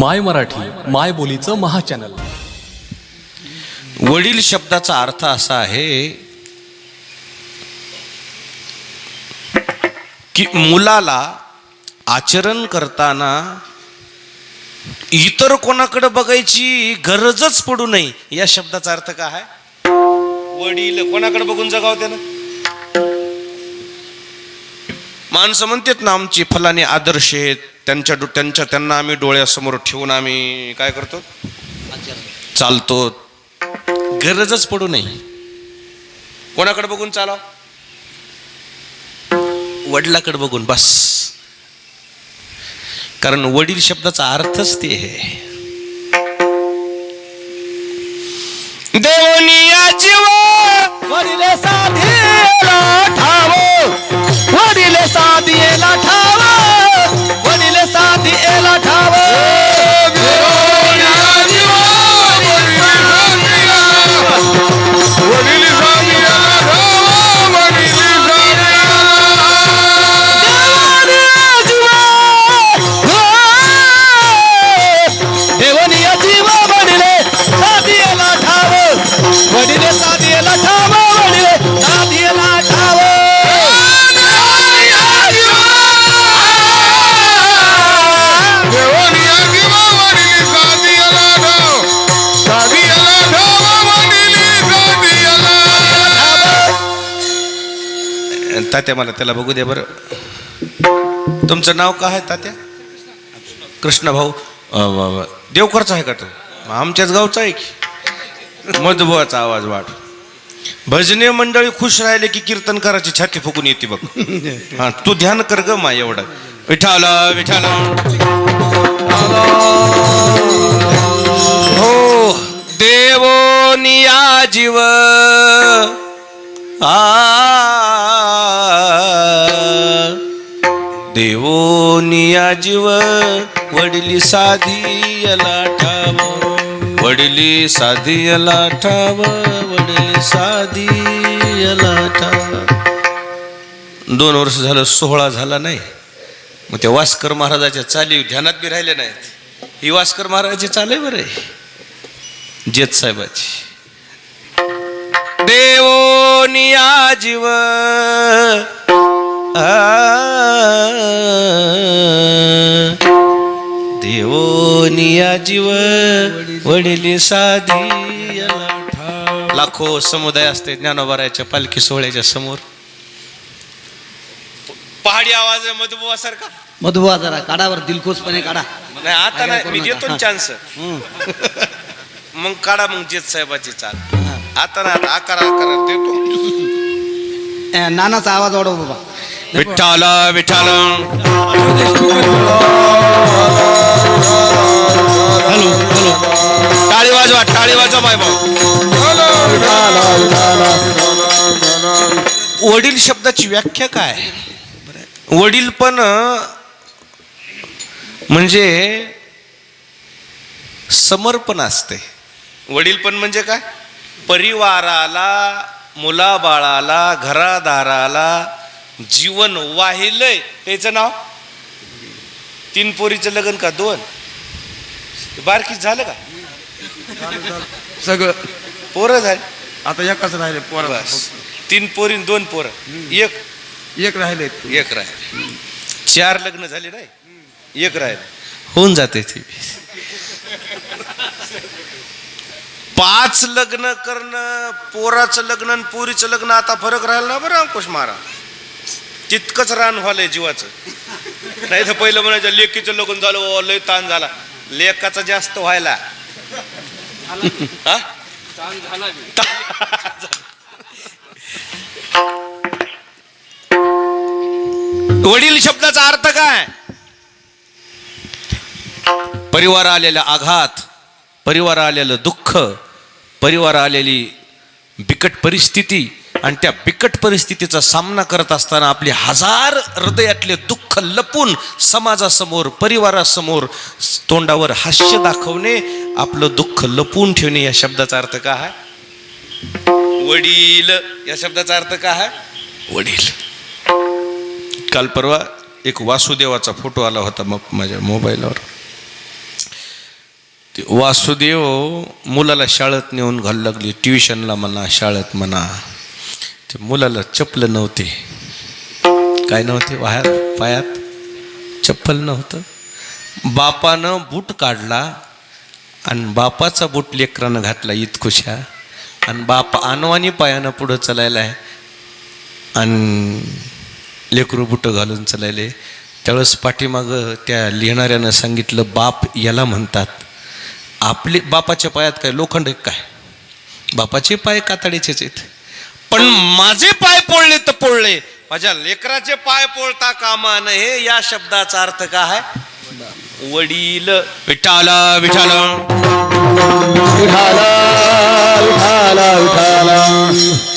माय मराठी माय बोलीचं महाचॅनल. वडील शब्दाचा अर्थ असा आहे की मुलाला आचरण करताना इतर कोणाकडे बघायची गरजच पडू नये. या शब्दाचा अर्थ काय आहे? वडील कोणाकडे बघून जगाव त्यानं? माणसं म्हणतात ना आमची फलाने आदर्श आहेत. त्यांच्या डो- त्यांच्या त्यांना आम्ही डोळ्यासमोर ठेवून आम्ही काय करतो? चालतो. गरजच पडू नये. कोणाकडे बघून चालाव? वडिलाकडे बघून बस. कारण वडील शब्दाचा अर्थच ते आहे. देवनिया जीव. वडील साधीला ठाव. वडिले साधीला ठाव. तात्या मला त्याला बघू द्या बरं. तुमचं नाव काय आहे तात्या? कृष्ण भाऊ. देवकरचा आहे का तो? आमच्याच गावचा आहे की? मधुबाचा आवाज वाढ. भजने मंडळी खुश राहिले की कीर्तन करायची छाती फुकून येते बघ. हा तू ध्यान कर ग मा एवढं. विठाल विठाल हो देवो निया जीव. आ. जीव वडली साधी याला ठाव वडिली साधी याला ठाव वडिली साधी ठाव दोन वर्ष झालं सोहळा झाला नाही. मग त्या वास्कर महाराजाच्या चाली ध्यानात बी राहिले नाहीत. ही वास्कर महाराजाची चाल आहे बरं. जेत साहेबाची. देवो निया जीव। देवो निया जीव वडिली साधी. लाखो समुदाय असते ज्ञानोबाराच्या पालखी सोहळ्याच्या समोर. पहाडी आवाज मधुबुवा सारखा. मधुबा जरा काढावर दिलखुशपणे काढा. नाही आता नाही मी देतो. चान्स मग काढा मग जेत साहेबाची चाल. आता आकार आकार देतो. नानाचा आवाज वाढव बाबा. विठ्ठल विठ्ठल. Hello hello. टाळी वाजवा टाळी वाजवा माय भाऊ. वडील शब्दाची व्याख्या काय? वडील पण म्हणजे समर्पण असते. वडील पण म्हणजे काय? परिवाराला मुलाबाळाला घरादाराला जीवन वाहिलंय. त्याचं नाव? तीन पोरीचं लग्न का दोन? बारकीच झालं का? सगळं. पोरं झाली. आता एकच राहिले पोरा. बस. तीन पोरी दोन पोरं. एक. एक राहिले. एक राहिले. चार लग्न झाले नाही? एक राहिले. होऊन जाते ती. पाच लग्न करणं पोराचं लग्न आणि पोरीचं लग्न आता फरक राहिला ना बरं अंकुश मारा तितकंच रान व्हालंय जीवाचं. नाही तर पहिलं म्हणायचं लेकीचं लग्न झालं लय ताण झाला. लेकाचा जास्त व्हायला. वडील शब्दाचा अर्थ काय? परिवार आलेला आघात परिवार आलेलं दुःख परिवार आलेली बिकट परिस्थिती आणि त्या बिकट परिस्थितीचा सामना करत असताना आपले हजार हृदयातले दुःख लपून समाजासमोर परिवारासमोर तोंडावर हास्य दाखवणे आपलं दुःख लपून ठेवणे या शब्दाचा अर्थ का आहे वडील या शब्दाचा अर्थ का आहे वडील. काल परवा एक वासुदेवाचा फोटो आला होता मग माझ्या मोबाईलवर. वासुदेव मुलाला शाळेत नेऊन घालू लागली ट्युशनला म्हणा शाळेत म्हणा. ते मुलाला चपल नव्हते. काय नव्हते? वाह्यात पायात चप्पल नव्हतं. बापानं बूट काढला आणि बापाचा बूट लेकरानं घातला इतकुशा. आणि बाप अनवानी पायानं पुढं चालायला आहे. आणि लेकरू बुटं घालून चालायले. त्यावेळेस पाठीमागं त्या लिहिणाऱ्यानं सांगितलं बाप याला म्हणतात. आपले बापाच्या पायात काय लोखंड काय? बापाचे पाय कातडीचेच आहेत. पण माझे पाय पोळले तर पोळले. माझ्या लेकराचे पाय पोळता कामा नये या शब्दाचा अर्थ काय वडील. विठाला विठाला. बाप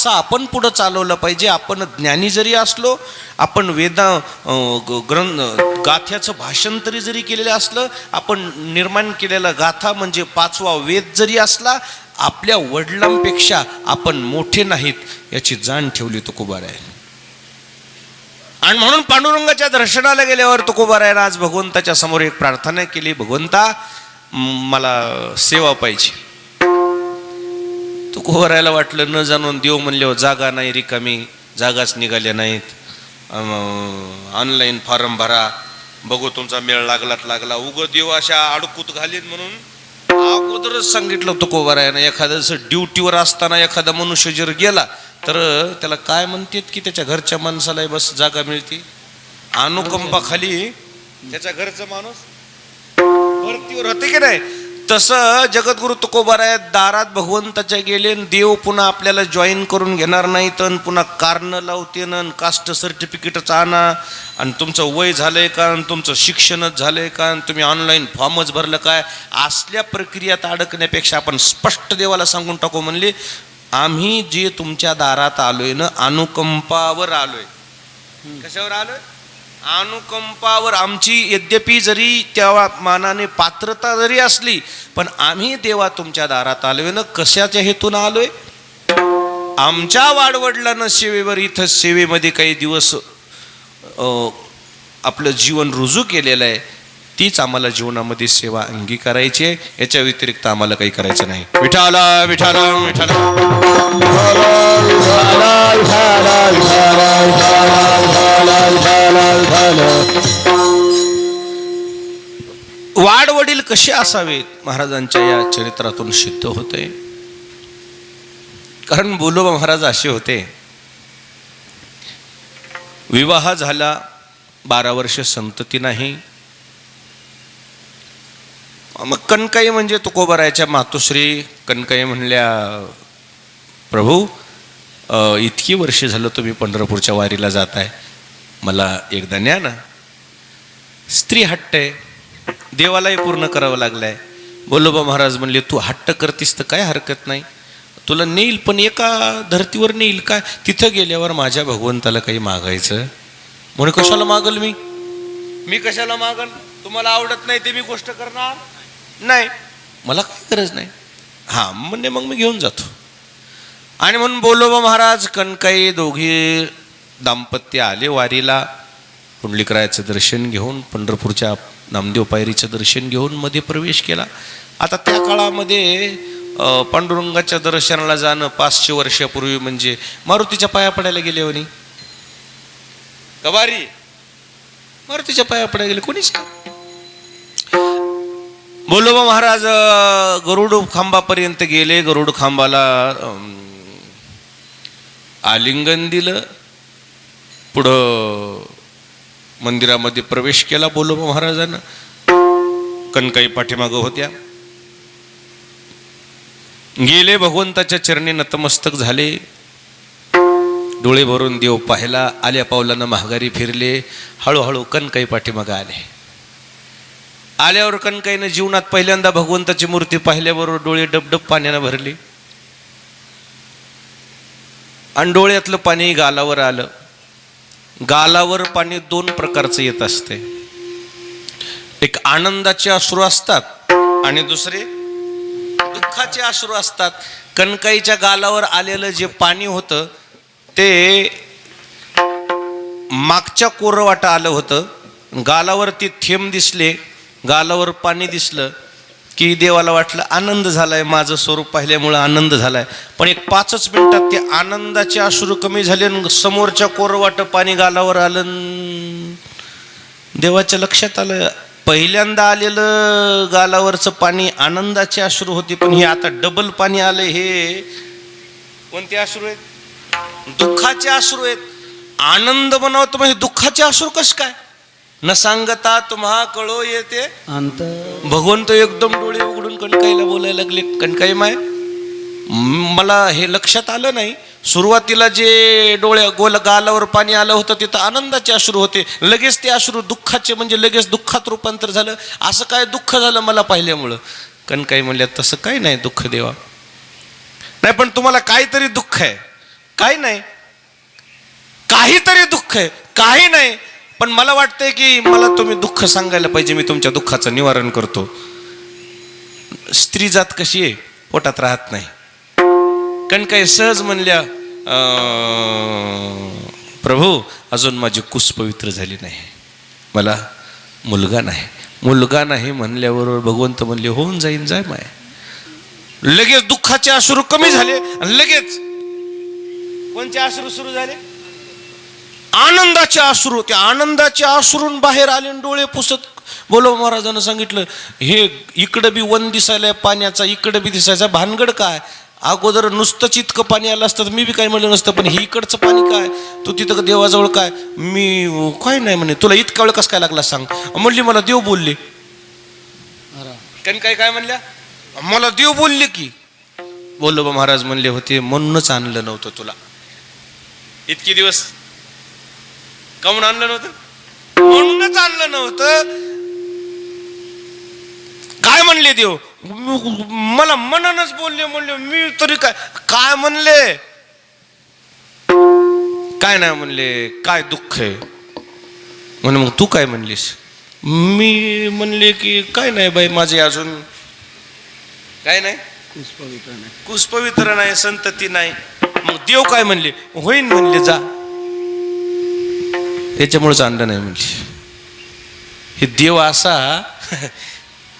वेचा आपण पुढं चालवलं पाहिजे आपण ज्ञानी जरी असलो आपण वेदा ग- ग्रंथ गाथ्याचं भाषांतरी जरी केलेलं असलं आपण निर्माण केलेला गाथा म्हणजे पाचवा वेद जरी असला आपल्या वडिलांपेक्षा आपण मोठे नाहीत याची जाण ठेवली तुकोबार आहे आणि म्हणून पांडुरंगाच्या दर्शनाला गेल्यावर तुकोबारायनं आज भगवंताच्या समोर एक प्रार्थना केली भगवंता मला सेवा पाहिजे. कोहरायला वाटलं न जाणून देव म्हणल्यावर हो, जागा नाही रिकामी जागाच निघाल्या नाहीत. ऑनलाईन फॉर्म भरा बघू तुमचा मेळ लागलात लागला. उग देव अशा अडकूत घालीन म्हणून अगोदरच सांगितलं होतं कोबारायानं एखादं असं ड्युटीवर असताना एखादा मनुष्य जर गेला तर त्याला काय म्हणतात की त्याच्या घरच्या माणसाला बस जागा मिळते? अनुकंपाखाली त्याच्या घरचा माणूस भरतीवर होते की नाही? तसं जगद्गुरु तुकोबाराय दारात भगवंताच्या गेले देव पुन्हा आपल्याला जॉईन करून घेणार नाहीत आणि पुन्हा कारण लावते न कास्ट सर्टिफिकेटच आणा. आणि तुमचं वय झालंय का? आणि तुमचं शिक्षणच झालंय का? आणि तुम्ही ऑनलाईन फॉर्मच भरलं काय? असल्या प्रक्रियात अडकण्यापेक्षा आपण स्पष्ट देवाला सांगून टाकू म्हणले आम्ही जे तुमच्या दारात आलोय ना अनुकंपावर आलोय. कशावर आलोय? अनुकंपावर आमची यद्यपि जरी त्या मानाने पात्रता जरी असली पण आम्ही देवा तुमच्या दारात आलोय ना कशाच्या हेतून आलोय? आमच्या वाडवडिलांना सेवेवर इथं सेवेमध्ये काही दिवस आपलं जीवन रुजू केलेलं आहे. तीच आम्हाला जीवनामध्ये सेवा अंगीकारायची आहे. याच्या व्यतिरिक्त आम्हाला काही करायचं नाही. विठाला विठाला विठाला. वाडवडील कसे असावेत? महाराजांच्या या चरित्रातून सिद्ध होते. कारण बोलोबा महाराज असे होते. विवाह झाला बारा वर्ष संतती नाही. मग कणकाई म्हणजे तुकोबरायच्या मातोश्री. कणकाई म्हणल्या प्रभू इतकी वर्षे झालं तुम्ही पंढरपूरच्या वारीला जाताय. मला एकदा न्या ना. स्त्री हट्ट आहे. देवालाही पूर्ण करावं लागलंय. बोलोबा महाराज म्हणले तू हट्ट करतीस तर काय हरकत नाही. तुला नेईल पण एका धर्तीवर नेईल काय तिथं गेल्यावर माझ्या भगवंताला काही मागायचं. म्हणून कशाला मागल मी? मी कशाला मागल तुम्हाला आवडत नाही ते मी गोष्ट करणार? नाही. मला काही गरज नाही. हां म्हणजे मग मी घेऊन जातो. आणि म्हणून बोलोबा महाराज कणकाई दोघी दाम्पत्य आले वारीला. पुंडलिकरायाचं दर्शन घेऊन पंढरपूरच्या नामदेव पायरीचं दर्शन घेऊन मध्ये प्रवेश केला. आता त्या काळामध्ये पांडुरंगाच्या दर्शनाला जाणं पाचशे वर्षापूर्वी म्हणजे मारुतीच्या पाया पडायला गेले म्हणे गवारी मारुतीच्या पाया पडायला गेले. कोणीच नाही. बोलोबा महाराज गरुड खांबापर्यंत गेले. गरुड खांबाला आलिंगन दिलं. पुढं मंदिरामध्ये प्रवेश केला बोलोबा महाराजानं. कणकाई पाठीमागं होत्या. गेले भगवंताच्या चरणी नतमस्तक झाले. डोळे भरून देव पाहिला. आल्या पावलानं महागारी फिरले. हळूहळू कणकाई पाठीमागं आले. आल्यावर कणकाईनं जीवनात पहिल्यांदा भगवंताची मूर्ती पाहिल्याबरोबर डोळे डबडब पाण्यानं भरली. आणि डोळ्यातलं पाणी गालावर आलं. गालावर पाणी दोन प्रकारचं येत असते. एक आनंदाचे अश्रू असतात आणि दुसरे दुःखाचे अश्रू असतात. कणकाईच्या गालावर आलेलं जे पाणी होतं ते मागच्या कोरवाटा आलं होतं. गालावरती थेंब दिसले. गालावर पाणी दिसलं की देवाला वाटलं आनंद झालाय माझं स्वरूप पाहिल्यामुळं आनंद झालाय. पण एक पाचच मिनिटात ते आनंदाचे अश्रू कमी झाले आणि समोरच्या कोरवाट पाणी गालावर आलं देवाच्या लक्षात आलं. पहिल्यांदा आलेलं गालावरचं पाणी आनंदाचे अश्रू होते पण हे आता डबल पाणी आलं हे. कोणते अश्रू आहेत? दुःखाचे अश्रू आहेत. आनंद बनवतो म्हणजे दुःखाचे अश्रू कस काय? न सांगता तुम्हा कळो येते. भगवंत एकदम डोळे उघडून कणकाईला बोलायला लागले कणकाई माय म- मला हे लक्षात आलं नाही. सुरुवातीला जे डोळ्या गोल गालावर पाणी आलं होतं तिथं आनंदाचे अश्रू होते. लगेच ते अश्रू दुःखाचे म्हणजे लगेच दुःखात रूपांतर झालं. असं काय दुःख झालं मला पाहिल्यामुळं? कणकाई म्हणल्या तसं काही नाही दुःख देवा. नाही पण तुम्हाला काहीतरी दुःख आहे. काही नाही. काहीतरी दुःख आहे. काही नाही. पण मला वाटतंय की मला तुम्ही दुःख सांगायला पाहिजे मी तुमच्या दुःखाचं निवारण करतो. स्त्री जात कशी आहे? पोटात राहत नाही. कारण काही सहज म्हणल्या प्रभू अजून माझी कुस पवित्र झाली नाही. मला मुलगा नाही. मुलगा नाही म्हणल्याबरोबर भगवंत म्हणले होऊन जाईन जाय माय. लगेच दुःखाचे अश्रू कमी झाले आणि लगेच कोणते अश्रू सुरू झाले? आनंदाचे आश्रू त्या आनंदाचे आश्रून बाहेर आले आणि डोळे पुसत बोलो महाराजांना सांगितलं हे इकडं बी वन दिसायला पाण्याचा इकडं बी दिसायचा. भानगड काय? अगोदर नुसतंच इतकं पाणी आलं असतं तर मी बी काय म्हणलं नसतं पण हे इकडचं पाणी काय? तू तिथं देवाजवळ काय? मी काय नाही म्हणे तुला इतका वेळ कसं काय लागला सांग. म्हणली मला देव बोलले. कारण काय काय म्हणल्या? मला देव बोलले की. बोलो महाराज म्हणले होते म्हणूनच आणलं नव्हतं तुला. इतके दिवस काऊन आणलं नव्हतं? म्हणूनच आणलं नव्हतं. काय म्हणले देव? मला मनानच बोलले म्हणले मी तरी काय काय म्हणले? काय नाही म्हणले काय दुःख आहे? म्हणे मग तू काय म्हणलीस? मी म्हणले की काय नाही बाई माझे अजून. काय नाही? कुस पवित्र नाही संतती नाही. मग देव काय म्हणले? होईन म्हणले जा. त्याच्यामुळेच आणलं नाही म्हणजे हे देव असा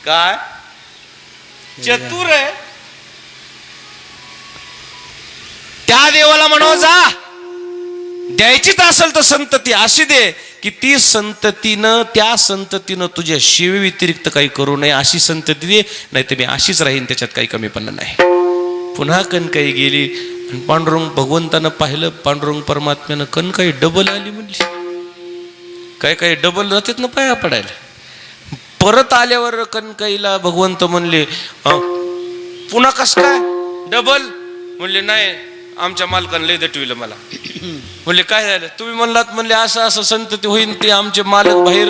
काय? चतुर आहे. त्या देवाला म्हणो जा. द्यायचीच असेल तर संतती अशी दे की ती संततीनं त्या संततीनं तुझ्या शिवे व्यतिरिक्त काही करू नये अशी संतती दे नाही तर मी अशीच राहीन त्याच्यात काही कमीपणा नाही. पुन्हा कणकाई गेली आणि पांडुरंग भगवंतानं पाहिलं पांडुरंग परमात्म्यानं कणकाई डबल आली म्हणली. काय काय डबल जातात ना पाया पडायला. परत आल्यावर कणकाईला भगवंत म्हणले "अं, पुन्हा कस काय? डबल म्हणले नाही आमच्या मालकानं लय दटविलं मला. म्हणले काय झालं? तुम्ही म्हणलात म्हणले असं असं संतती होईन ते आमचे मालक बाहेर.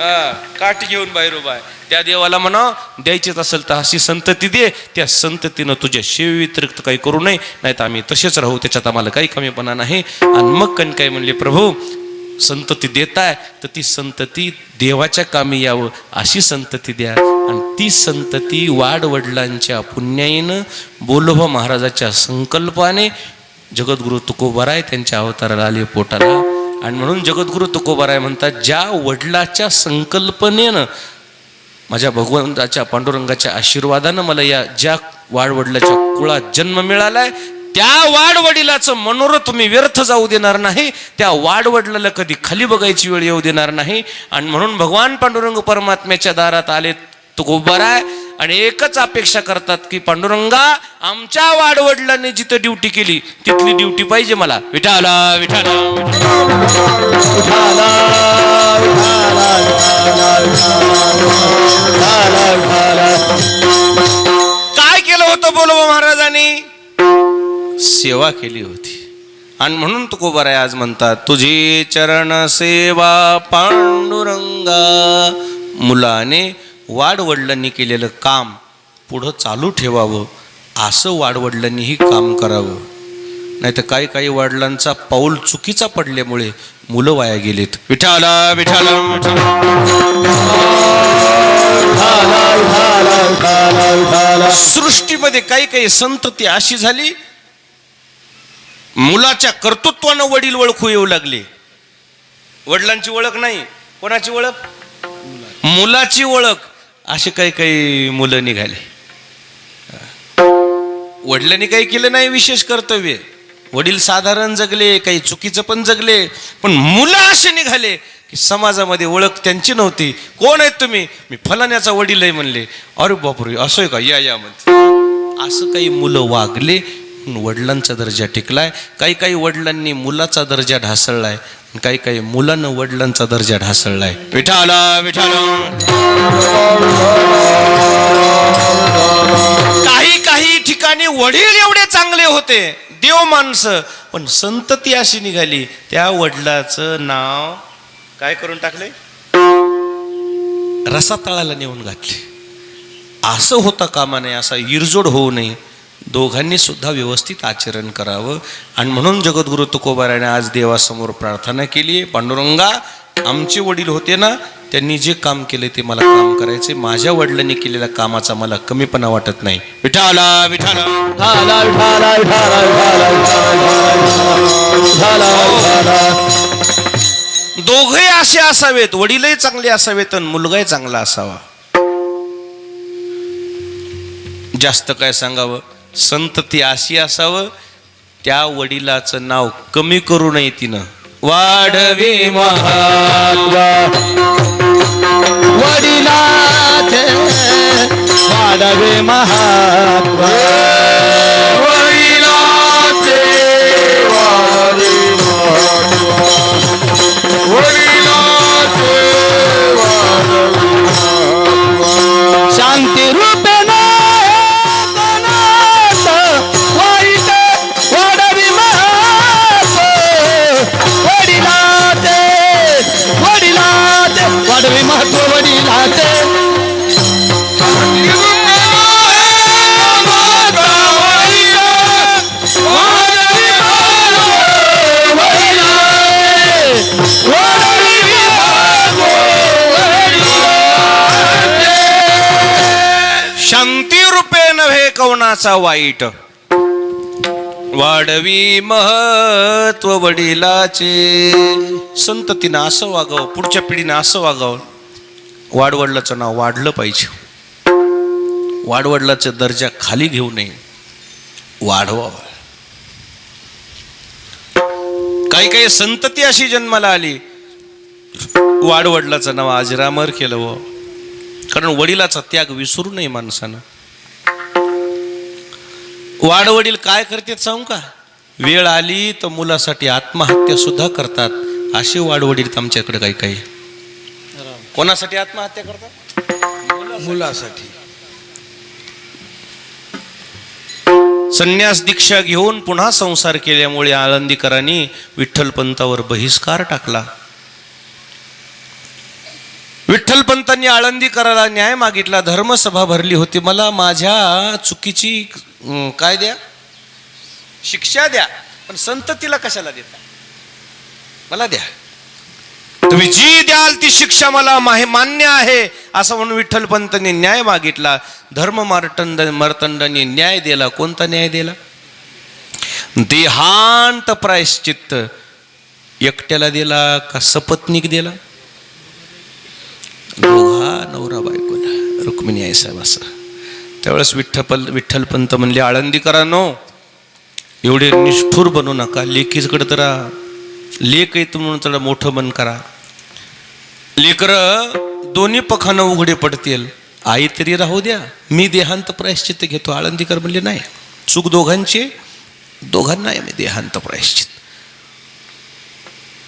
हा काठी घेऊन बाहेर उभा आहे. त्या देवाला म्हणा द्यायचीच असेल तर अशी संतती दे त्या संततीनं तुझ्या शिवव्यतिरिक्त काही करू नये नाही तर आम्ही तसेच राहू त्याच्यात आम्हाला काही कमीपणा नाही. आणि मग कण काय म्हणले प्रभू संतती देताय तर ती संतती देवाच्या कामी यावं अशी संतती द्या. आणि ती संतती वाडवडिलांच्या पुण्याईनं बोलोबा महाराजाच्या संकल्पाने जगद्गुरु तुकोबाराय त्यांच्या अवताराला आले पोटाला. आणि म्हणून जगद्गुरु तुकोबराय म्हणतात ज्या वडिलाच्या संकल्पनेनं माझ्या भगवंताच्या पांडुरंगाच्या आशीर्वादानं मला या ज्या वाडवडिलाच्या कुळात जन्म मिळालाय त्या वाडवडिलाचं मनोरथ मी व्यर्थ जाऊ देणार नाही त्या वाडवडिलाला कधी खाली बघायची वेळ येऊ देणार नाही. आणि म्हणून भगवान पांडुरंग परमात्म्याच्या दारात आले तो गोबर आहे आणि एकच अपेक्षा करतात की पांडुरंगा आमच्या वाडवडिलांनी जिथं ड्युटी केली तिथली ड्युटी पाहिजे मला. विठाला विठाला विठाला काय केलं होतं बोलवा महाराजांनी? सेवा केली होती. आणि म्हणून तुकोबाराय आज म्हणतात तुझी चरण सेवा पांडुरंगा. मुलाने वाडवडिलांनी केलेलं काम पुढं चालू ठेवावं असं वाडवडिलांनीही काम करावं. नाही तर काही काही वडिलांचा पाऊल चुकीचा पडल्यामुळे मुलं वाया गेलेत. विठाला विठाला विठाला सृष्टीमध्ये काही काही संतती अशी झाली मुलाच्या कर्तृत्वानं वडील ओळखू येऊ लागले. वडिलांची ओळख नाही कोणाची ओळख? मुलाची ओळख. असे काही काही मुलं निघाले. वडिलांनी काही केलं नाही विशेष कर्तव्य. वडील साधारण जगले काही चुकीचं पण जगले पण मुलं असे निघाले. की समाजामध्ये ओळख त्यांची नव्हती. कोण आहेत तुम्ही? मी फलाण्याचा वडील आहे म्हणले. अरे बापरे असं आहे का? या या म्हणते. असं काही मुलं वागले वडिलांचा दर्जा टिकलाय. काही काही वडिलांनी मुलाचा दर्जा ढासळलाय. काही काही मुलांना वडिलांचा दर्जा ढासळलाय. विठाला विठाला. काही काही ठिकाणी वडील एवढे चांगले होते. देव माणसं. पण संतती अशी निघाली. त्या वडिलाचं नाव काय करून टाकले रसातळाला नेऊन घातले असं होता कामा नये असा इरजोड होऊ नये दोघांनी सुद्धा व्यवस्थित आचरण करावं आणि म्हणून जगद्गुरु तुकोबाराने आज देवासमोर प्रार्थना केली पांडुरंगा आमचे वडील होते ना त्यांनी जे काम केले ते मला काम करायचे माझ्या वडिलांनी केलेल्या कामाचा मला कमीपणा वाटत नाही विठाला विठाला विठाला विठाला विठाला विठाला दोघही असे असावेत वडीलही चांगले असावेत आणि मुलगाही चांगला असावा. जास्त काय सांगावं? संतती अशी असावं त्या वडिलाचं नाव कमी करू नये तिनं. वाढवे महात्मा. वडिलाचे वाढवे महात्मा. शांती रूपे नव्हे कवनाचा वाईट. वाढवी महत्त्व वडिलाचे. संत तिनं असं वागावं पुढच्या पिढीनं असं वागावं. वाडवडलाचं नाव वाढलं पाहिजे. वाडवडलाचा दर्जा खाली घेऊ नये. वाढवावा. काही काही संतती अशी जन्माला आली. वाडवडलाचं नाव अजरामर केलं व कारण वडिलाचा त्याग विसरू नये माणसानं. वाडवडील काय करतात सांगू का? वेळ आली तर मुलासाठी आत्महत्या सुद्धा करतात. असे वाडवडील आमच्याकडे काही काही. कोणासाठी आत्महत्या करतात? मुलासाठी. संन्यास दीक्षा घेऊन पुन्हा संसार केल्यामुळे आळंदीकरांनी विठ्ठलपंतावर बहिष्कार टाकला. विठ्ठलपंतांनी आळंदीकराला न्याय मागितला. धर्मसभा भरली होती. मला माझ्या चुकीची काय द्या? शिक्षा द्या. पण संततीला कशाला देता? मला द्या. तुम्ही जी द्याल ती शिक्षा मला माहे मान्य आहे. असं म्हणून विठ्ठलपंतांनी न्याय मागितला. धर्म मार्तंड मार्तंडांनी न्याय दिला. कोणता न्याय दिला? देहांत प्रायश्चित्त. एकट्याला दिला का सपत्नीक दिला? दोघा नवरा बायकोला रुक्मिणी आहे साहेब असं. त्यावेळेस विठ्ठपल विठ्ठलपंत म्हणले आळंदीकरांनो एवढे निष्ठूर बनू नका. लेखीकडे तर लेक येतो म्हणून त्याला मोठं मन करा. लेकर दोन्ही पखानं उघडे पडतील. आई तरी राहू द्या. मी देहांत प्रायश्चित्त घेतो. आळंदीकर म्हणले नाही. चूक दोघांची दोघांना आहे मी देहांत प्रायश्चित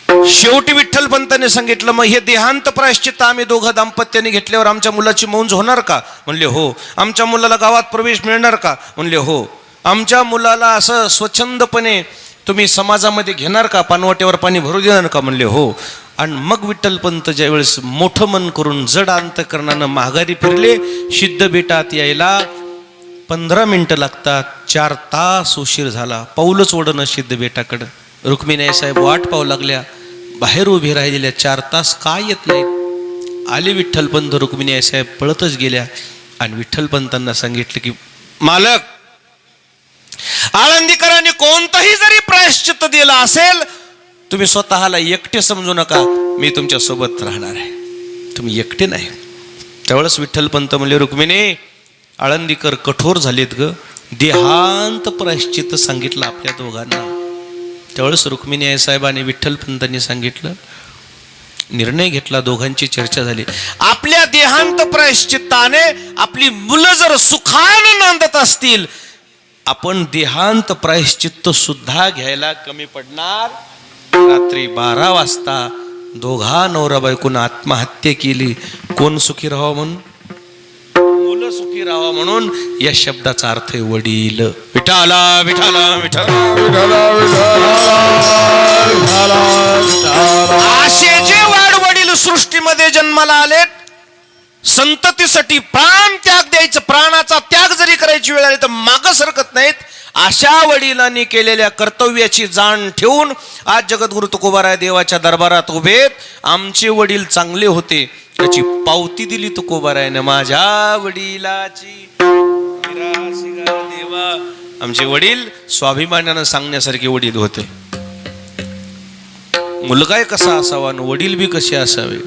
शेवटी विठ्ठलपंताने सांगितलं मग हे देहांत प्रायश्चित्त आम्ही दोघं दाम्पत्याने घेतल्यावर आमच्या मुलाची मौंज होणार का? म्हणले हो. आमच्या मुलाला गावात प्रवेश मिळणार का? म्हणले हो. आमच्या मुलाला असं स्वच्छंदपणे तुम्ही समाजामध्ये घेणार का? पानवाट्यावर पाणी भरू देणार का? म्हणले हो. आणि मग विठ्ठलपंत ज्यावेळेस मोठं मन करून जड अंतकरणानं माघारी फिरले सिद्ध बेटात यायला पंधरा मिनटं लागतात चार तास उशीर झाला पाऊलच ओढणं सिद्ध बेटाकडं. रुक्मिणी साहेब वाट पाहू लागल्या. बाहेर उभी राहिलेल्या चार तास का येत नाहीत? आले विठ्ठलपंत रुक्मिणी आईसाहेब पळतच गेल्या आणि विठ्ठलपंतांना सांगितलं की मालक आळंदीकरांनी कोणताही जरी प्रायश्चित्त दिलं असेल तुम्ही स्वतःला एकटे समजू नका. मी तुमच्यासोबत राहणार आहे. तुम्ही एकटे नाही. त्यावेळेस विठ्ठलपंत म्हणले रुक्मिणी आळंदीकर कठोर झालेत ग. देहांत प्रायश्चित्त सांगितलं आपल्या दोघांना. त्यावेळेस रुक्मिणी आई आणि विठ्ठलपंतांनी सांगितलं. निर्णय घेतला दोघांची चर्चा झाली. आपल्या देहांत प्रायश्चित्ताने आपली मुलं जर सुखानं नांदत असतील आपण देहांत प्रायश्चित्त सुद्धा घ्यायला कमी पडणार. रात्री बारा वाजता दोघा नवरा बायकून आत्महत्या केली. कोण सुखी राहावं म्हणून? मुलं सुखी राहावं म्हणून या शब्दाचा अर्थ वडील. विठाला विठाला विठाला असे जे वाडवडील सृष्टीमध्ये जन्माला आलेत संततीसाठी प्राण त्याग द्यायचं प्राणाचा त्याग जरी करायची वेळ आली तर मागं सरकत नाहीत. अशा वडिलांनी केलेल्या कर्तव्याची जाण ठेवून आज जगद्गुरु तुकोबाराय देवाच्या दरबारात उभेत आमचे वडील चांगले होते. त्याची पावती दिली तुकोबारायनं माझ्या वडिलाची. देवा. आमचे वडील स्वाभिमानानं सांगण्यासारखे वडील होते. मुलगाय कसा असावा आणि वडील बी कसे असावे?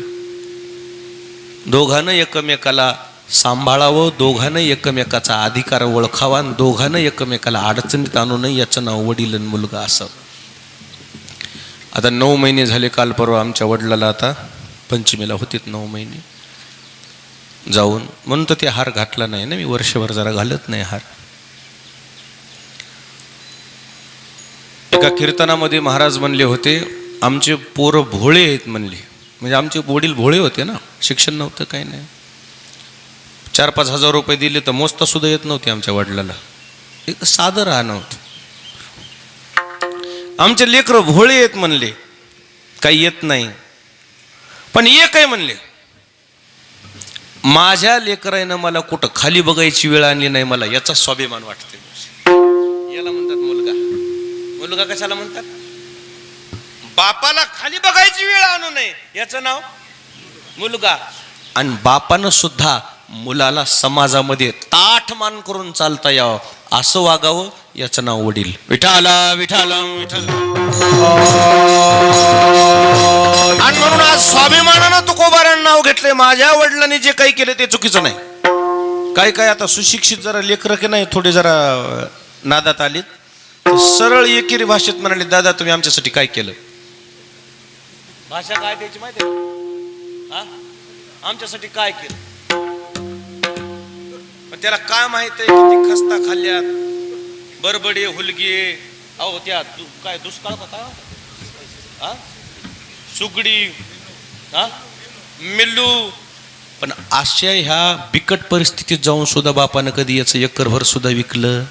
दोघानं एकमेकाला सांभाळावं दोघानं एकमेकाचा अधिकार ओळखावा आणि दोघानं एकमेकाला अडचणीत आणू नये याचं नाव वडील आणि मुलगा असावं. आता नऊ महिने झाले काल परवा आमच्या वडिलाला आता पंचमीला होतीत नऊ महिने. जाऊन म्हणून तर ते हार घातला नाही ना मी वर्षभर जरा घालत नाही हार. एका कीर्तनामध्ये महाराज म्हणले होते आमचे पोरं भोळे आहेत म्हणले. म्हणजे आमचे वडील भोळे होते ना शिक्षण नव्हतं काही नाही. चार पाच हजार रुपये दिले तर मोजता सुद्धा येत नव्हते आमच्या वडिलाला. एक साधं राहणं होतं. आमचे लेकरं भोळे आहेत म्हणले. काही येत नाही. पण एक आहे म्हणले. माझ्या लेकरानं मला कुठं खाली बघायची वेळ आणली नाही मला याचा स्वाभिमान वाटते मुलगा कशाला म्हणतात? बापाला खाली बघायची वेळ आणू नये. याचं नाव? मुलगा. आणि बापानं सुद्धा मुलाला समाजामध्ये ताठ मान करून चालता यावं असं वागावं याचं नाव वडील. विठाला विठाला विठाल आणि म्हणून आज स्वाभिमानानं तुकोबारांना नाव घेतलंय. माझ्या वडिलांनी जे काही केलं ते चुकीचं नाही. काय काय आता सुशिक्षित जरा लेकरं की नाही थोडे जरा नादात आलीत. सरळ एकेरी भाषेत म्हणाले दादा तुम्ही आमच्यासाठी काय केलं? भाषा काय द्यायची माहिती आहे हा? आमच्यासाठी काय केलं? पण त्याला काय माहीत आहे किती खस्ता खाल्ल्यात? बरबडे हुलगे अहो त्या दु- काय दुष्काळ होता? हा? सुगडी हा? मिल्लू? पण अशा ह्या बिकट परिस्थितीत जाऊन सुद्धा बापानं कधी याचं एकरभर सुद्धा विकलं?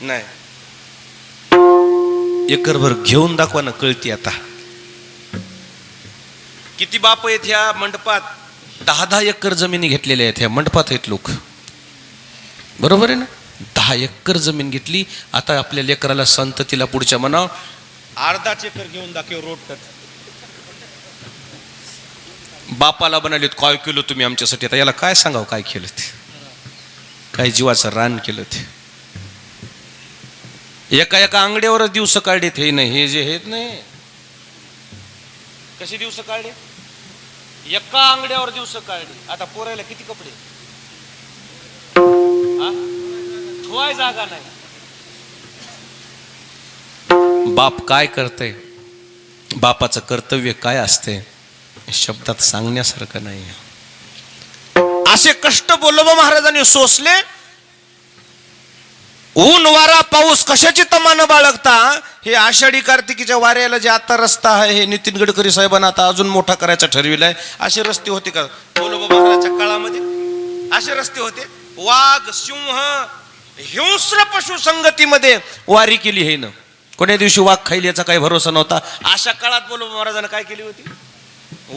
नाही. एकरभर घेऊन दाखवा ना कळती आता. किती बाप आहेत ह्या मंडपात? दहा दहा एकर जमिनी घेतलेल्या आहेत ह्या मंडपात आहेत लोक. बरोबर आहे ना? दहा एकर जमीन घेतली आता आपल्या लेकराला संततीला पुढच्या मनावर अर्धाच एकर घेऊन दाखव रोड बापाला बनाले काय केलं तुम्ही आमच्यासाठी आता याला काय सांगावं काय केलं ते? काय जीवाचं रान केलं ते? एका एका अंगड्यावरच दिवस काढलेत हे नाही हे जे आहेत नाही. कशी दिवस काढले एका अंगड्यावर दिवस काढले आता पोरायला किती कपडे? धुवाय जागा नाही. बाप काय करते बापाचं कर्तव्य काय असते? शब्दात सांगण्यासारखं नाही. असे कष्ट बोलोबा महाराजांनी सोसले ऊन वारा पाऊस कशाची तमान बाळगता? हे आषाढी कार्तिकीच्या वाऱ्याला जे आता रस्ता आहे हे नितीन गडकरी साहेबांना आता अजून मोठा करायचा ठरविलाय. असे रस्ते होते का? बोलोबा काळामध्ये? असे रस्ते होते. वाघ सिंह हिंस्र पशु संगतीमध्ये वारी केली हे ना. कोण्या दिवशी वाघ खाईल याचा काही भरोसा नव्हता. अशा काळात बोलोबा महाराजांना काय केली होती?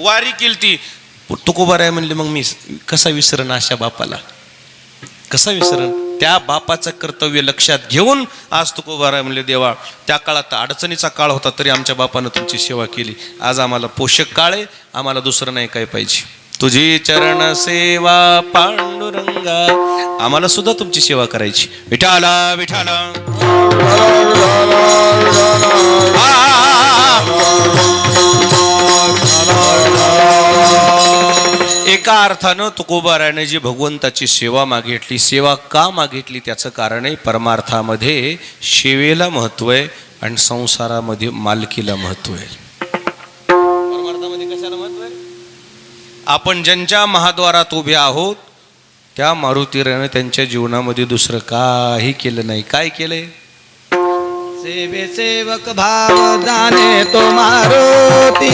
वारी केली ती तुकोबार आहे म्हणले मग मी कसा विसरण अशा बापाला? कसा विसरण? त्या बापाचं कर्तव्य लक्षात घेऊन आज तुकोबार आहे म्हणले देवा त्या काळात अडचणीचा काळ होता तरी आमच्या बापानं तुमची सेवा केली. आज आम्हाला पोषक काळ आहे आम्हाला दुसरं नाही काय पाहिजे. तुझी चरण सेवा पांडुरंगा आम्हाला सुद्धा तुमची सेवा करायची. विठाला विठाला एका अर्थानं तुकोबाराने जी भगवंताची सेवा मागितली सेवा का मागितली त्याचं कारण आहे परमार्थामध्ये सेवेला महत्त्व आहे आणि संसारामध्ये मालकीला महत्त्व आहे. परमार्थामध्ये कशाला महत्त्व आहे? आपण ज्यांच्या महाद्वारात उभे आहोत त्या मारुतीराने त्यांच्या जीवनामध्ये दुसरं काही केलं नाही. काय केलंय? सेवे सेवक भाव जाने तो मारुती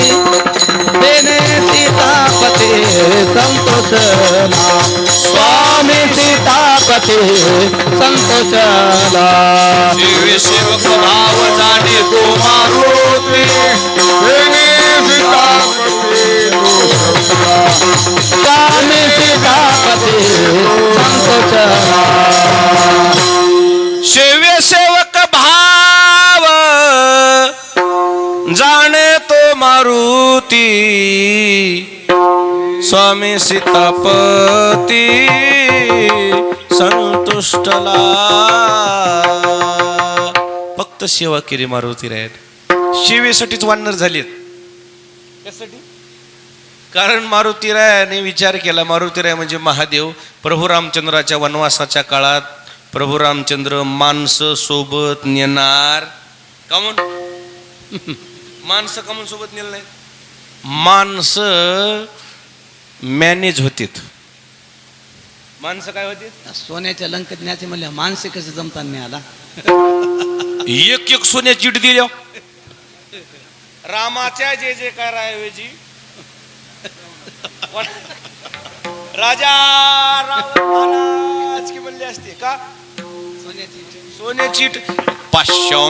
देने सीतापते संतोष स्वामी सीतापते संतोषला. सेवे सेवक भाव जाणे तो मारुती स्वामी सीतापते संतोषला. सेवे सेवक मारुती स्वामी सीतापती संतुष्टला. फक्त सेवा केली मारुती रायत सेवेसाठीच वानर झालेत. त्यासाठी कारण मारुतीरायाने विचार केला मारुतीराय म्हणजे महादेव. प्रभू रामचंद्राच्या वनवासाच्या काळात प्रभू रामचंद्र माणसं सोबत नेणार. का म्हणून? माणसं का म्हणून सोबत नेलं नाही? माणसं मॅनेज होतीत. माणसं काय होती सोन्याच्या लंकेत न्यायचे म्हणले माणसे कसे जमताना नाही आला एक एक सोन्याची चिट दिल्या. रामाच्या जे जे काय ऐवजी राजा रावण महाराज की म्हणले असते का? सोन्याची सोन्याची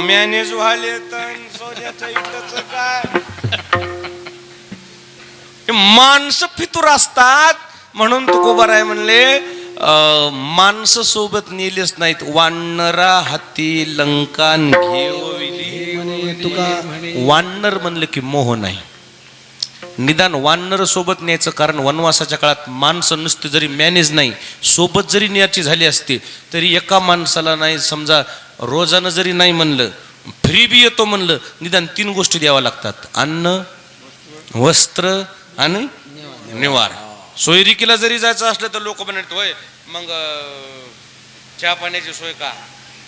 मॅनेज व्हाले तर सोन्याच्या इटच काय? माणसं फितूर असतात. म्हणून तुकोबार आहे म्हणले माणसं सोबत नेलीच नाहीत. वानरा हाती लंकान तुका वानर म्हणलं की मोह नाही. निदान वानर सोबत न्यायचं कारण वनवासाच्या काळात माणसं नुसते जरी मॅनेज नाही सोबत जरी न्यायची झाली असती तरी एका माणसाला नाही समजा रोजानं जरी नाही म्हणलं फ्री बी येतो म्हणलं निदान तीन गोष्टी द्याव्या लागतात. अन्न वस्त्र आणि निवार. सोयरिकीला जरी जायचं असलं तर लोक म्हणत होय मग चहा पाण्याची सोय का?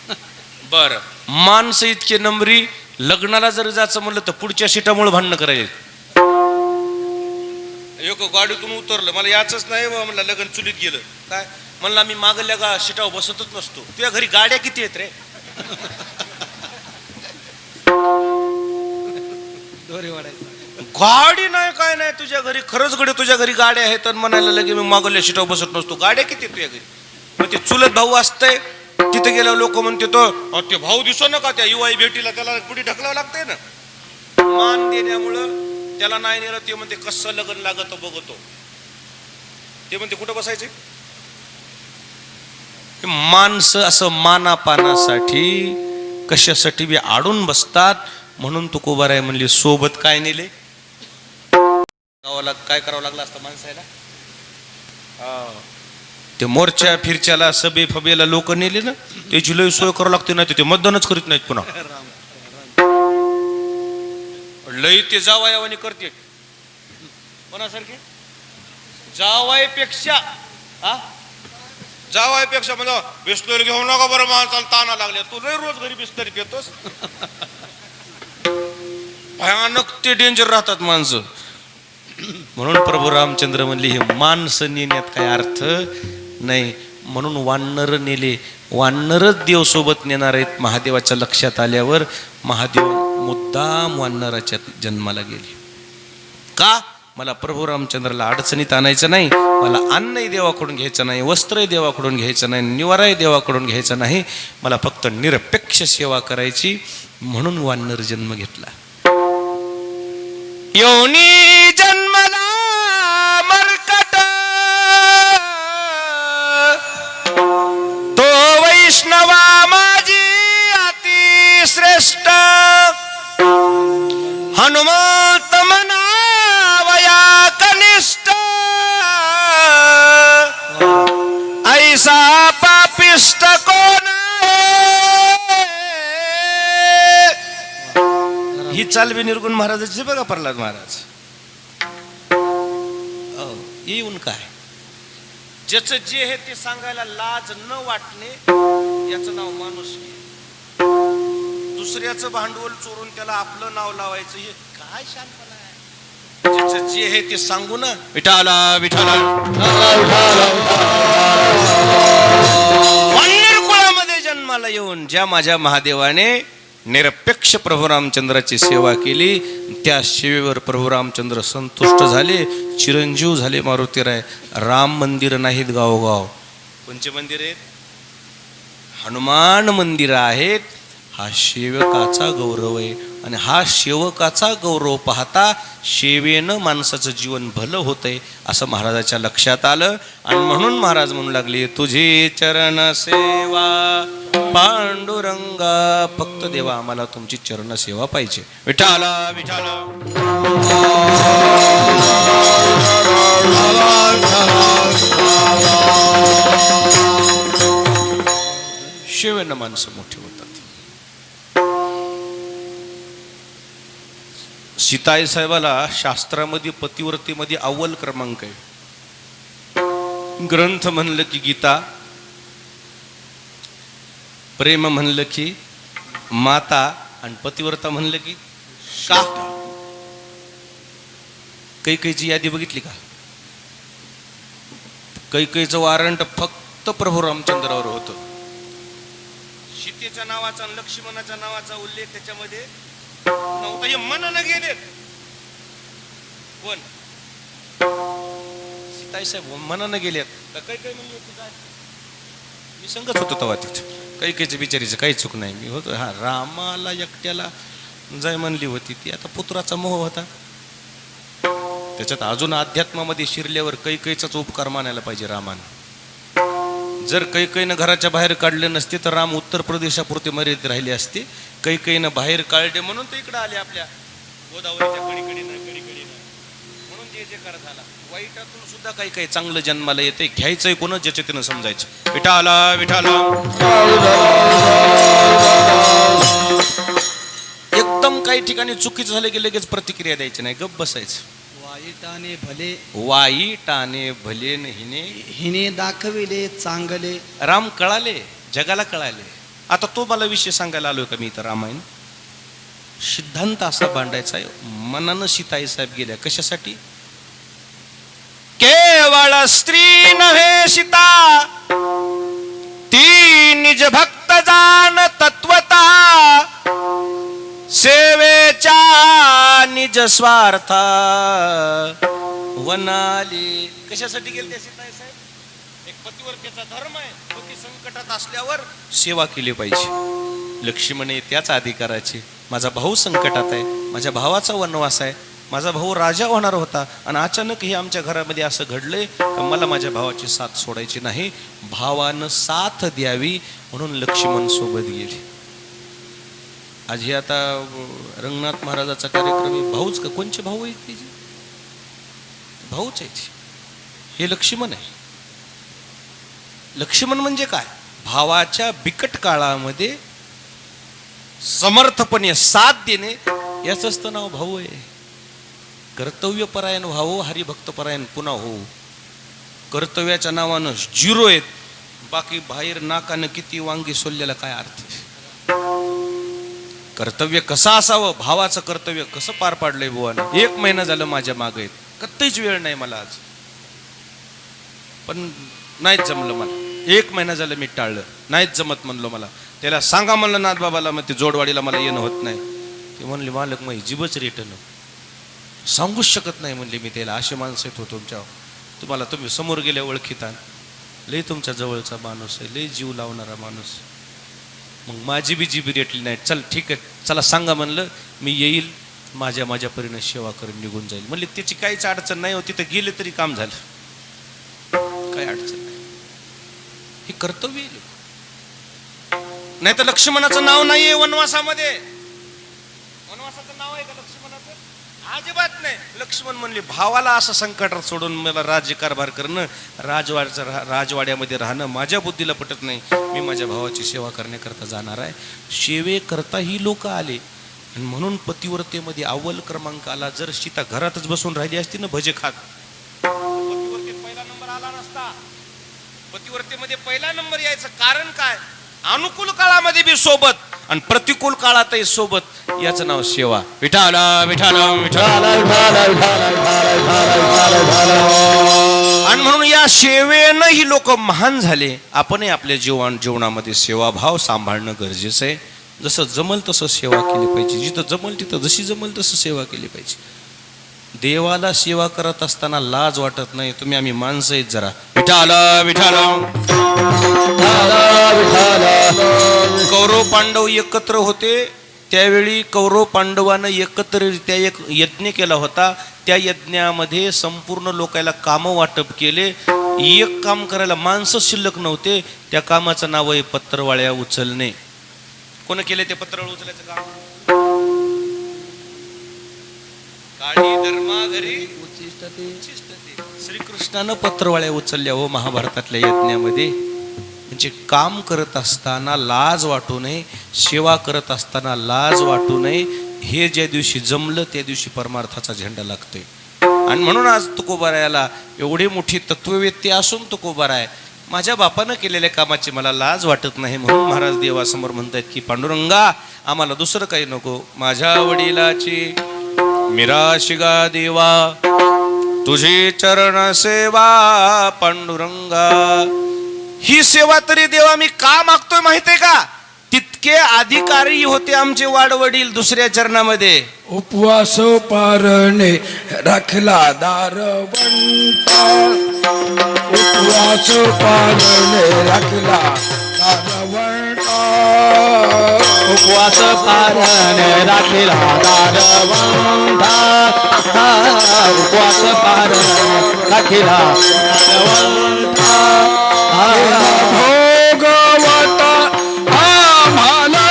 बर. माणसं इतके नंबरी लग्नाला जर जायचं म्हणलं तर पुढच्या सीटामुळे भांडणं करायचे एक गाडीतून उतरलं मला याचंच नाही बा म्हणलं लग्न चुलीत गेलं. काय? म्हणलं मी मागल्या गा सीटावर बसतच नसतो. तुझ्या घरी गाड्या किती आहेत रे? गाडी नाही काय नाही तुझ्या घरी. खरंच गडी तुझ्या घरी गाड्या आहेत तर म्हणायला लगे मी मागल्या सीटावर बसत नसतो. गाड्या किती आहेत तुझ्या घरी? मग ते चुलत भाऊ असतंय तिथे गेल्यावर लोक म्हणते तो "अहो, ते भाऊ दिसो ना का त्या युवाई भेटीला त्याला पुढे ढकलावं लागतंय ना? मान देण्यामुळं त्याला नाही नेलं ते म्हणते कसं लग्न लागत बघतो. ते म्हणते कुठं बसायचे? माणसं असं मानापानासाठी कशासाठी बी आडून बसतात म्हणून तुकोबार आहे म्हणले सोबत काय नेले? गावाला काय करावं लागलं असतं माणसाला हा. ते मोर्चा फिरच्याला सभे फबेला लोक नेले ना त्याची लय सोय करावं लागते नाही ते मतदानच करीत नाहीत पुन्हा. लई ते जावा यावानी करते. कोणासारखे? जावायपेक्षा आ जावायपेक्षा म्हणजे बिस्लरी घेऊ नका बरं माणसाला ताना लागले तू लय रोज घरी बिस्लरी पितोस. भयानक ते डेंजर राहतात माणसं. म्हणून प्रभू रामचंद्र म्हणले हे माणसं नेण्यात काय अर्थ नाही. म्हणून वानर नेले. वानरच देव सोबत नेणार आहेत महादेवाच्या लक्षात आल्यावर. महादेव मुद्दाम वानराच्या जन्माला गेली. का? मला प्रभू रामचंद्राला अडचणीत आणायचं नाही. मला अन्नही देवाकडून घ्यायचं नाही वस्त्रही देवाकडून घ्यायचं नाही निवाराही देवाकडून घ्यायचं नाही. मला फक्त निरपेक्ष सेवा करायची म्हणून वानर जन्म घेतला. योनी जन्मला मरकट. तो वैष्णवा माझी अति श्रेष्ठ हनुमंत मनावया कनिष्ठ। ऐसा पापिष्ट कोण ही? चालवी निर्गुण महाराजाची बघा प्रल्हाद महाराज। अहो, येऊन काय? ज्याचं जे आहे ते सांगायला लाज न वाटणे याचं नाव माणूस दुसऱ्याचं भांडवल चोरून त्याला आपलं नाव लावायचं हे काय शानपणा आहे? जे आहे ते सांगू ना. विठाला विठाला. वानर कुळामध्ये जन्माला येऊन ज्या माझ्या महादेवाने निरपेक्ष प्रभू रामचंद्राची सेवा केली त्या सेवेवर प्रभू रामचंद्र संतुष्ट झाले चिरंजीव झाले मारुतीराय. राम मंदिर नाहीत गावोगाव. कोणचे मंदिर आहेत? हनुमान मंदिर आहेत. हा सेवकाचा गौरव आहे. आणि हा सेवकाचा गौरव पाहता सेवेनं माणसाचं जीवन भलं होतंय असं महाराजाच्या लक्षात आलं. आणि म्हणून महाराज म्हणू लागले तुझी चरण सेवा पांडुरंगा फक्त देवा आम्हाला तुमची चरण सेवा पाहिजे. विठाला विठाला शेवेनं माणसं मोठी होती. सीताई साहेबाला शास्त्रामध्ये पतिव्रतेमध्ये अव्वल क्रमांक आहे. ग्रंथ म्हणलं की गीता प्रेम म्हणलं की माता आणि पतिव्रता म्हणलं की का कैकेची यादी बघितली का? कैकेचं वारंट फक्त प्रभू रामचंद्रावर होतं. सीतेच्या नावाचा लक्ष्मणाच्या नावाचा उल्लेख त्याच्यामध्ये नव्हता हे मनानं गेले कोण? सीताई साहेब हो, मनानं गेलेत. काही काही म्हणले होते काय? मी संगत होतो तेव्हा तिथं. काही काहीच बिचारीचं काही चूक नाही. मी होतो हा रामाला एकट्याला जाय म्हणली होती ती आता पुत्राचा मोह होता. त्याच्यात अजून अध्यात्मामध्ये शिरल्यावर काही काहीचाच उपकार मानायला पाहिजे रामानं. जर कैकईनं घराच्या बाहेर काढले नसते तर राम उत्तर प्रदेशापुरते मर्यादित राहिले असते. कैकईनं बाहेर काढले म्हणून ते इकडे आले आपल्या गोदावरीच्या कडीकडीनं कडीकडीनं म्हणून जे जे कर झाला वाईटातून सुद्धा काही काही चांगलं जन्माला येते. घ्यायचंय कोण? ज्याच्या त्यानं समजायचं. विठाला विठाला. एकदम काही ठिकाणी चुकीचं झालं की लगेच प्रतिक्रिया द्यायची नाही. गप बसायचं. वाईटाने भले वाईटाने भले हिने हिने दाखविले चांगले. राम कळाले जगाला कळाले. आता तो मला विषय सांगायला आलोय का मी इथं रामायण? सिद्धांत असा भांडायचा आहे मनानं सीताई साहेब गेल्या. कशासाठी? केवळ स्त्री नव्हे सीता ती निज भक्त जाण तत्वता सेवेच्या निज स्वार्थ. वनाली. कशासाठी गेले सीताई साहेब? पतिवर्तेचा धर्म आहे पती संकटात असल्यावर सेवा केली पाहिजे. लक्ष्मण त्याच अधिकाराची. माझा भाऊ संकटात आहे माझ्या भावाचा वनवास आहे माझा भाऊ राजा होणार होता आणि अचानक हे आमच्या घरामध्ये असं घडलंय मला माझ्या भावाची साथ सोडायची नाही भावानं साथ द्यावी म्हणून लक्ष्मण सोबत गेली. आज हे आता रंगनाथ महाराजाचा कार्यक्रम आहे भाऊच का? कोणचे भाऊ आहेत तिचे भाऊच आहेत. हे लक्ष्मण आहे. लक्ष्मण म्हणजे काय? भावाच्या बिकट काळामध्ये समर्थपणे साथ देणे याच तर नाव भाऊ आहे. कर्तव्यपरायण व्हावं हरिभक्तपरायण पुन्हा होऊ. कर्तव्याच्या नावानं झिरो आहेत. बाकी बाहेर नाकानं किती वांगी सोलल्याला काय अर्थ कर्तव्य कसं असावं? भावाचं कर्तव्य कसं पार पाडलंय बुवानं एक महिना झालं माझ्या मागे आहेत कत्तहीच वेळ नाही मला आज. पण नाहीच जमलं मला. एक महिना झालं मी टाळलं. नाहीच जमत म्हणलो मला. त्याला सांगा म्हणलं नाथ बाबाला मग ते जोडवाडीला मला येणं होत नाही. ते म्हणले मालक मग जीवच रिटर्न सांगूच शकत नाही म्हणले मी त्याला. असे माणसं येतो हो तुमच्या तुम्हाला तुम्ही समोर गेल्या ओळखीता लय तुमच्या जवळचा माणूस आहे. लय जीव लावणारा माणूस मग माझी बी जीबी रेटली नाही. चल ठीक आहे. चला सांगा म्हणलं मी येईल. माझ्या माझ्या परीनं सेवा करून निघून जाईल. म्हणले त्याची काहीच अडचण नाही होती तर गेले तरी काम झालं. काय अडचण? नाही हे कर्तव्य आहे नाही तर लक्ष्मणाचं नाव नाहीये वनवासामध्ये. वनवासाचं नाव आहे का लक्ष्मणाचं? अजिबात नाही. लक्ष्मण म्हणले भावाला असं संकटात सोडून मला राज्यकारभार करणं राजवाड्याचं रा- राजवाड्यामध्ये राहणं माझ्या बुद्धीला पटत नाही. मी माझ्या भावाची सेवा करण्याकरता जाणार आहे. सेवेकरता ही लोक आले. आणि म्हणून पतिव्रतेमध्ये अव्वल क्रमांक आला. जर सीता घरातच बसून राहिली असती ना भजे खात. पतिव्रतेत पहिला नंबर आला नसता. पतिव्रतेमध्ये पहिला नंबर यायचं कारण काय? अनुकूल काळामध्ये बी सोबत आणि प्रतिकूल काळातही सोबत याचं नाव सेवा. विठाल विठाल विठाल. आणि म्हणून या सेवेनं ही लोक महान झाले. आपणही आपल्या जीवन जीवनामध्ये सेवाभाव सांभाळणं गरजेचं आहे. जसं जमल तसं सेवा केली पाहिजे. जिथं जमल तिथं जशी जमल तसं सेवा केली पाहिजे. देवाला सेवा करत असताना लाज वाटत नाही. तुम्ही आम्ही माणसं आहेत जरा. विठाला विठाला. कौरव पांडव एकत्र होते. त्यावेळी कौरव पांडवानं एकत्ररित्या एक यज्ञ केला होता. त्या यज्ञामध्ये संपूर्ण लोकायला कामं वाटप केले. एक काम करायला माणसं शिल्लक नव्हते. त्या कामाचं नाव आहे पत्रवाळ्या उचलणे. कोण केले ते पत्रवाळ उचलायचं काम? श्रीकृष्णानं पत्रवाळ्या उचलल्या हो महाभारतातल्या यज्ञामध्ये. म्हणजे काम करत असताना लाज वाटू नये सेवा करत असताना लाज वाटू नये. हे ज्या दिवशी जमलं त्या दिवशी परमार्थाचा झेंडा लागतोय. आणि म्हणून आज तुकोबारायाला एवढी मोठी तत्ववेत्ती असून तुकोबाराय माझ्या बापानं केलेल्या कामाची मला लाज वाटत नाही म्हणून महाराज देवासमोर म्हणतात की पांडुरंगा आम्हाला दुसरं काही नको. माझ्या वडिलाची मिराशिगा देवा तुझी चरण सेवा पांडुरंगा. ही सेवा तरी देवा मी का मागतोय माहितीये का? तितके अधिकारी होते आमचे वाडवडील दुसऱ्या चरणामध्ये. उपवास पारणे राखला दारवण उपवास पारणे राखला दारवंता उपवास पारण राखीला दारवंता उपवास पारण राखीला भोगवता आम्हाला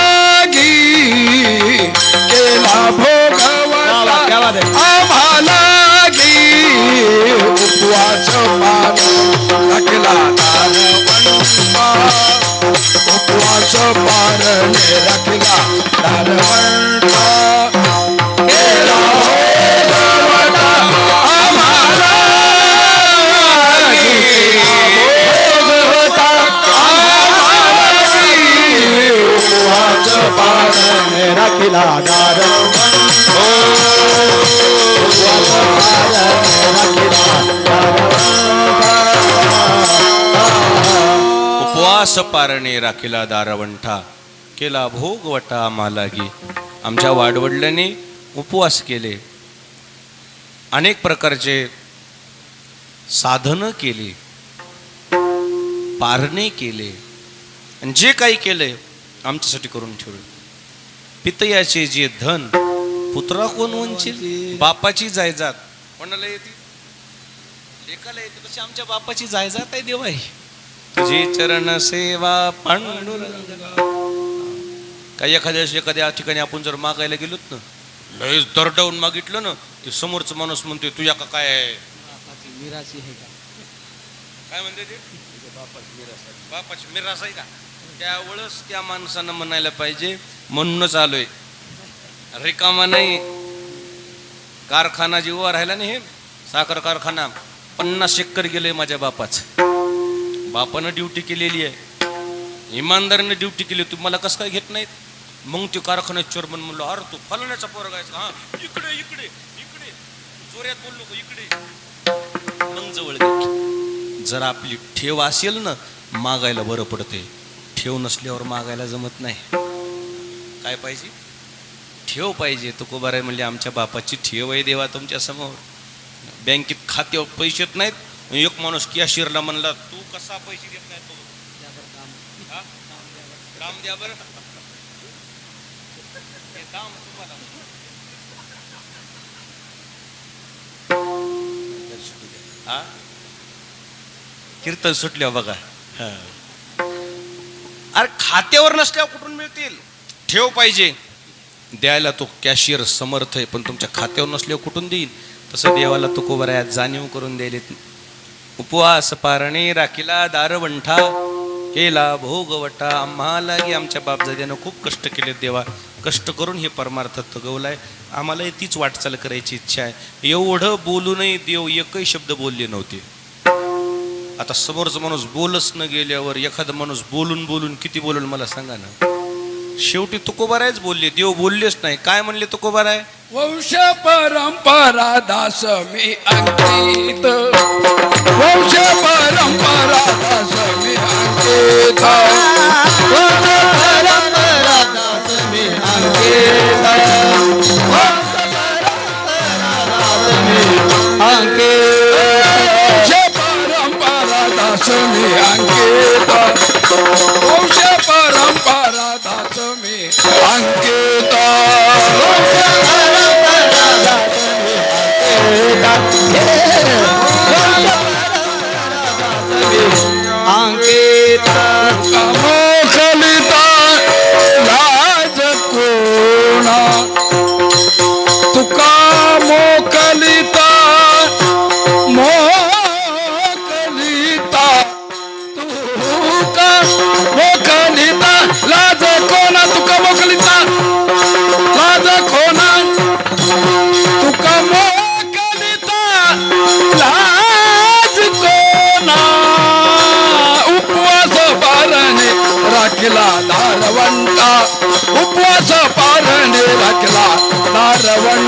उपवास पारण राखला उपवास पारणे राखला दारवंता केला पारणे राखीला दारवंठा केला भोगवटा मालागी. आमच्या वाडवडिलांनी उपवास केले. अनेक प्रकारचे साधनं केली. पारणे केले. आणि जे काही केले आमच्यासाठी करून ठेवले. पितयाचे जे धन पुत्रा कोण वंचिल? बापाची जायजात. कोणाला येते लेखाला येते तशी आमच्या बापाची जायजात आहे देवाई. तुझी चरण सेवा पांडुरंगा. काही एखाद्या एखाद्या ठिकाणी आपण जर मागायला गेलोत ना लयच दरडावून मागितलं ना ते समोरचा माणूस म्हणतोय तुझ्या का काय आहे? बापाची मिराची आहे का? काय म्हणते ते? बापाची मिरास आहे का? त्यावेळेस त्या माणसानं म्हणायला पाहिजे म्हणूनच आलोय. रिकामा नाही. कारखाना जीवा राहिला नाही हे. साखर कारखाना. पन्नास एकर गेले माझ्या बापाचं. बापानं ड्युटी केलेली आहे. इमानदारीने ड्युटी केली तू मला कसं काय घेत नाहीत? मग ते कारखान्यात चोरमन म्हणलो अरे तू फलण्याचा पोरग आहेस हा इकडे इकडे इकडे. जोऱ्यात बोललो इकडे. मग जवळ जर आपली ठेव असेल ना मागायला बरं पडते ठेव नसल्यावर मागायला जमत नाही. काय पाहिजे? ठेव पाहिजे. तुकोबाराय म्हणजे आमच्या बापाची ठेव आहे देवा तुमच्यासमोर. बँकेत खाते पैसे नाहीत. एक माणूस कॅशियरला म्हणला तू कसा पैसे देत नाही तो? हा? काम द्या बरं. हे काम तुम्हाला हा? कीर्तन सुटल्या बघा. हा. अरे खात्यावर नसल्यावर कुठून मिळतील? ठेव पाहिजे. द्यायला तो कॅशियर समर्थ आहे पण तुमच्या खात्यावर नसल्यावर कुठून देईल? तसं देवाला तो आहे जाणीव करून द्यायला उपवास पारणे राखीला दारवंठा केला भोगवटा. आम्हाला की आमच्या बापजाद्यानं खूप कष्ट केले देवा. कष्ट करून हे परमार्थ तगवलाय आम्हालाही तीच वाटचाल करायची इच्छा आहे. एवढं बोलूनही देव एकही शब्द बोलले नव्हते. आता समोरचा माणूस बोलच न गेल्यावर एखादा माणूस बोलून बोलून किती बोलून मला सांगा ना? शेवटी तुकोबारायच बोलले देव बोललेच नाही. काय म्हणले तुकोबाराय? वंश परंपरा दास मी अंकित. वंश परंपरा दास मी अंकित. वंश परंपरा दास मी अंकित. वंश परंपरा दास मी अंकित. दारवंटा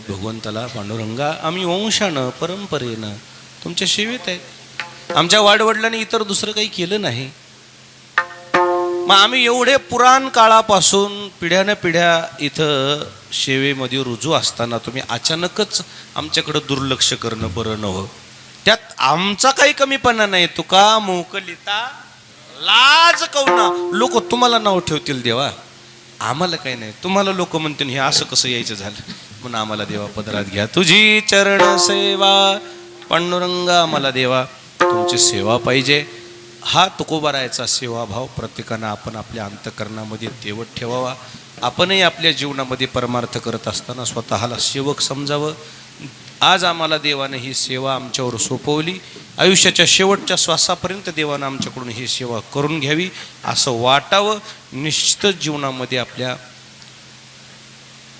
आहेत भगवंताला पांडुरंगा आम्ही वंशानं परंपरेनं तुमच्या सेवेत आहेत. आमच्या वाडवडिलांनी इतर दुसरं काही केलं नाही. मग आम्ही एवढे पुराण काळापासून पिढ्यानं पिढ्या इथं सेवेमध्ये रुजू असताना तुम्ही अचानकच आमच्याकडं दुर्लक्ष करणं बरं नव्हं. त्यात आमचा काही कमीपणा नाही. तुका मोकलिता लाज कवना लोक तुम्हाला नाव ठेवतील देवा. आम्हाला काही नाही. तुम्हाला लोक म्हणतील हे असं कसं यायचं झालं? म्हणून आम्हाला देवा पदरात घ्या. तुझी चरण सेवा पांडुरंगा आम्हाला देवा. तुमची सेवा पाहिजे. हा तुकोबारायचा सेवाभाव प्रत्येकानं आपण आपल्या अंतकरणामध्ये तेवत ठेवावा. आपणही आपल्या जीवनामध्ये परमार्थ करत असताना स्वतःला सेवक समजावं. आज आम्हाला देवाने ही सेवा आमच्यावर सोपवली. आयुष्याच्या शेवटच्या श्वासापर्यंत देवानं आमच्याकडून ही सेवा करून घ्यावी. असं वाटावं. निश्चितच जीवनामध्ये आपल्या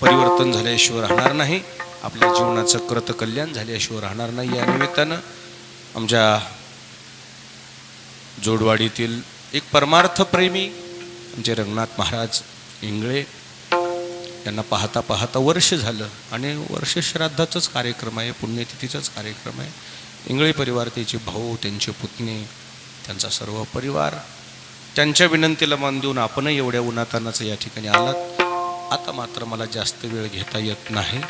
परिवर्तन झाल्याशिवाय राहणार नाही. आपल्या जीवनाचं कृतकल्याण झाल्याशिवाय राहणार नाही. या निमित्तानं आमच्या जोडवाडीतील एक परमार्थप्रेमी आमचे रंगनाथ महाराज इंगळे यांना पाहता पाहता वर्ष झालं. आणि वर्ष श्राद्धाचाच कार्यक्रम आहे पुण्यतिथीचाच कार्यक्रम आहे. इंगळे परिवार त्याचे भाऊ त्यांचे पुतणे त्यांचा सर्व परिवार त्यांच्या विनंतीला मान देऊन आपणही एवढ्या उन्हातानाचं या ठिकाणी आलात. आता मात्र मला जास्त वेळ घेता येत नाही.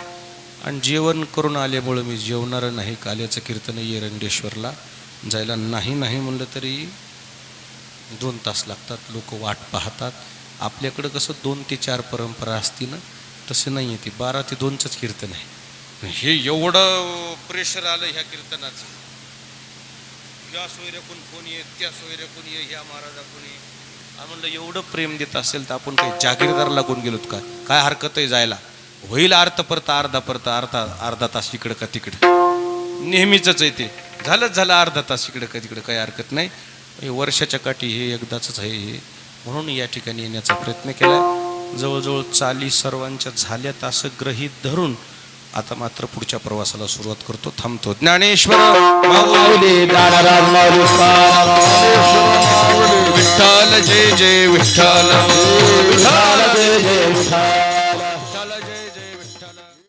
आणि जेवण करून आल्यामुळं मी जेवणारं नाही. काल्याचं कीर्तन आहे जायला नाही नाही म्हणलं तरी दोन तास लागतात. लोक वाट पाहतात. आपल्याकडं कसं दोन ते चार परंपरा असती ना तसं नाही आहे ती. बारा ते दोनचंच कीर्तन आहे. हे एवढं प्रेशर आलं ह्या कीर्तनाचं. या सोयऱ्या कोण कोण येत त्या सोयऱ्या कोण ये ह्या महाराजाकून ये. म्हणलं एवढं प्रेम देत असेल तर आपण काही जागीरदार लागून गेलोत का? काय हरकत आहे जायला? होईल अर्थ परता अर्धा परता अर्धा अर्धा तास इकडं का तिकडं? नेहमीच आहे ते. झालंच झालं अर्धा तास इकडं का तिकडं काही हरकत नाही. हे वर्षाच्या काठी हे एकदाच आहे हे. म्हणून या ठिकाणी येण्याचा प्रयत्न केला. जवळजवळ चाली सर्वांच्या झाल्यात असं गृहीत धरून आता मात्र पुढच्या प्रवासाला सुरुवात करतो थांबतो. ज्ञानेश्वर विठ्ठल जय जय विठ्ठल. विठ्ठल जय जय विठ्ठल.